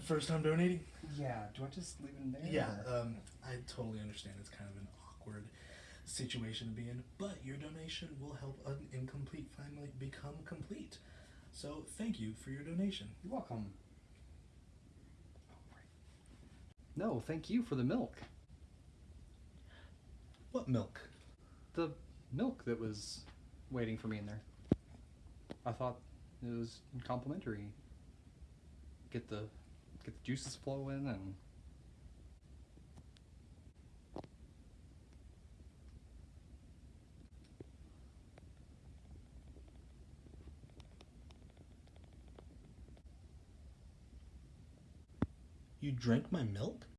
first time donating? Yeah. Do I just leave it in there? Yeah, um, I totally understand. It's kind of an awkward situation to be in, but your donation will help an incomplete family become complete. So thank you for your donation. You're welcome. No, thank you for the milk. What milk? The milk that was waiting for me in there. I thought it was complimentary. Get the get the juices flowing and You drank my milk?